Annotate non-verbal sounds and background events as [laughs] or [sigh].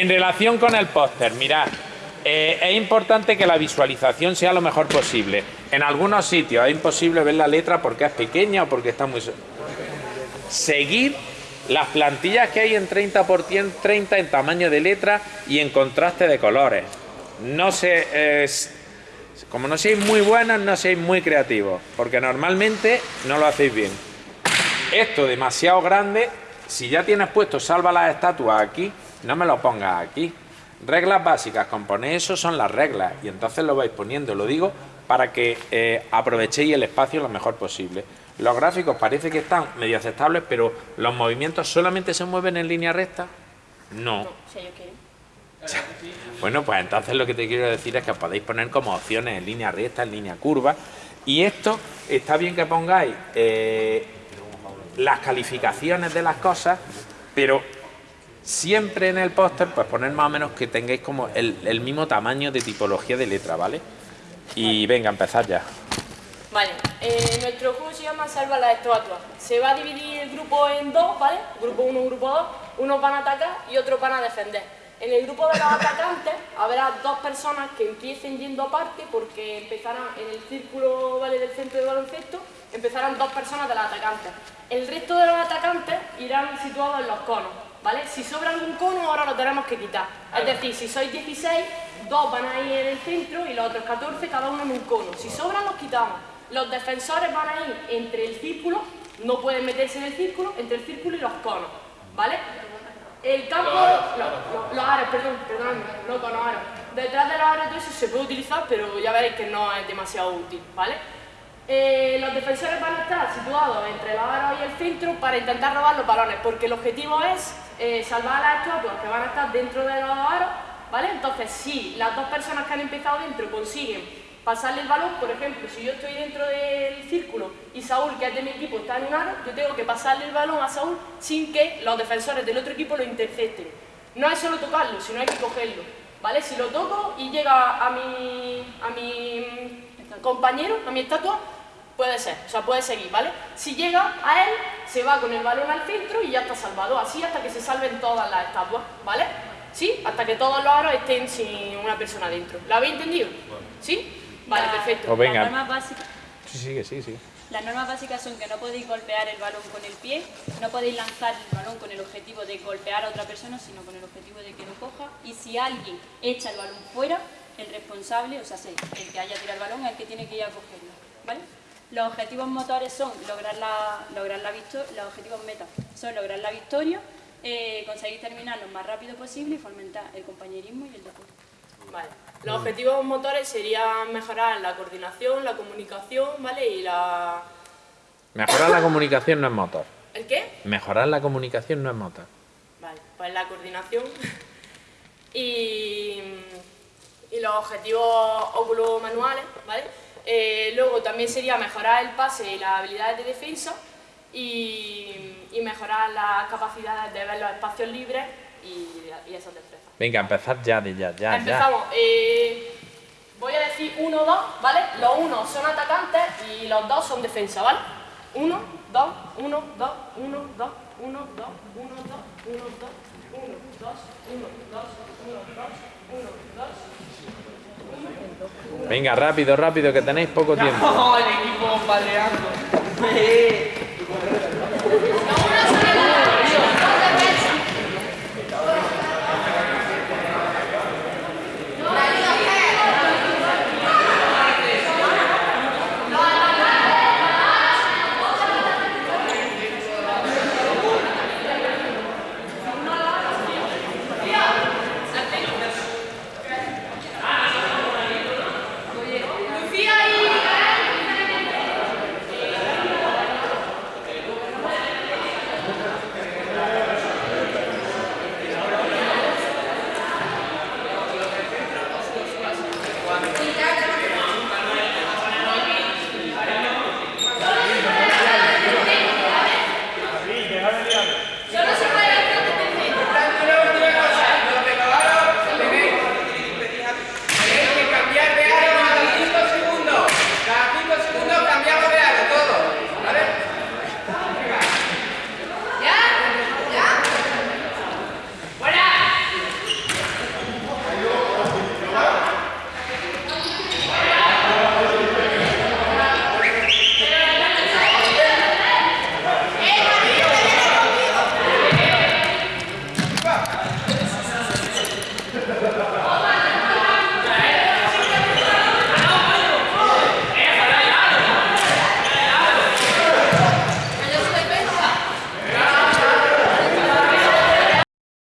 En relación con el póster, mirad, eh, es importante que la visualización sea lo mejor posible. En algunos sitios es imposible ver la letra porque es pequeña o porque está muy... Seguir las plantillas que hay en 30 por 30 en tamaño de letra y en contraste de colores. No se... como no seáis muy buenos, no seáis muy creativos, porque normalmente no lo hacéis bien. Esto demasiado grande, si ya tienes puesto salva las estatuas aquí, no me lo pongas aquí. Reglas básicas, con poner eso son las reglas y entonces lo vais poniendo, lo digo para que eh, aprovechéis el espacio lo mejor posible. Los gráficos parece que están medio aceptables, pero los movimientos solamente se mueven en línea recta. No. [laughs] Bueno, pues entonces lo que te quiero decir es que podéis poner como opciones en línea recta, en línea curva. Y esto está bien que pongáis eh, las calificaciones de las cosas, pero siempre en el póster, pues poner más o menos que tengáis como el, mismo tamaño de tipología de letra, ¿vale? Y venga, empezar ya. Vale, eh, nuestro juego se llama Salva la estatua. Se va a dividir el grupo en dos, ¿vale? Grupo 1, grupo 2. Unos van a atacar y otros van a defender. En el grupo de los atacantes habrá dos personas que empiecen yendo aparte porque empezarán en el círculo ¿vale? del centro de baloncesto, empezarán dos personas de los atacantes. El resto de los atacantes irán situados en los conos. ¿Vale? Si sobra algún cono, ahora lo tenemos que quitar. Es decir, si sois 16, dos van a ir en el centro y los otros 14, cada uno en un cono. Si sobran, los quitamos. Los defensores van a ir entre el círculo, no pueden meterse en el círculo, entre el círculo y los conos, ¿vale? El campo, los aros, perdón, perdón, no con los aros. Detrás de los aros eso se puede utilizar, pero ya veréis que no es demasiado útil, ¿vale? Eh, los defensores entre los aros y el centro para intentar robar los balones, porque el objetivo es eh, salvar a las estatuas que van a estar dentro de los aros, ¿vale? Entonces, si las dos personas que han empezado dentro consiguen pasarle el balón, por ejemplo, si yo estoy dentro del círculo y Saúl, que es de mi equipo, está en un aro, yo tengo que pasarle el balón a Saúl sin que los defensores del otro equipo lo intercepten. No es solo tocarlo, sino hay que cogerlo, ¿vale? Si lo toco y llega a mi, a mi compañero, a mi estatua, Puede ser, o sea, puede seguir, ¿vale? Si llega a él, se va con el balón al centro y ya está salvado, así hasta que se salven todas las estatuas, ¿vale? ¿Sí? Hasta que todos los aros estén sin una persona dentro. ¿Lo habéis entendido? ¿Sí? Vale, perfecto. Pues venga. Las normas básicas... Sí, sigue, sí, sí. Las normas básicas son que no podéis golpear el balón con el pie, no podéis lanzar el balón con el objetivo de golpear a otra persona, sino con el objetivo de que lo coja. Y si alguien echa el balón fuera, el responsable, o sea, el que haya tirado el balón, es el que tiene que ir a cogerlo. ¿Vale? Los objetivos motores son lograr la, lograr la victoria, los objetivos meta son lograr la victoria, eh, conseguir terminar lo más rápido posible y fomentar el compañerismo y el deporte. Vale. Los objetivos motores serían mejorar la coordinación, la comunicación, ¿vale? Y la... Mejorar la comunicación no es motor. ¿El qué? Mejorar la comunicación no es motor. Vale, pues la coordinación [laughs] y, y los objetivos óculos manuales, ¿vale? Eh, luego también sería mejorar el pase y las habilidades de defensa y, mejorar las capacidades de ver los espacios libres y, y esas destrezas. Venga, empezar ya, ya, ya. Empezamos. Eh, voy a decir uno, dos, ¿vale? Los unos son atacantes y los dos son defensa, ¿vale? Uno, dos, uno, dos, uno, dos, uno, dos, uno, dos, uno, dos, uno, dos, uno, dos, uno, dos, uno, dos, Venga, rápido, rápido, que tenéis poco tiempo. [laughs] [laughs]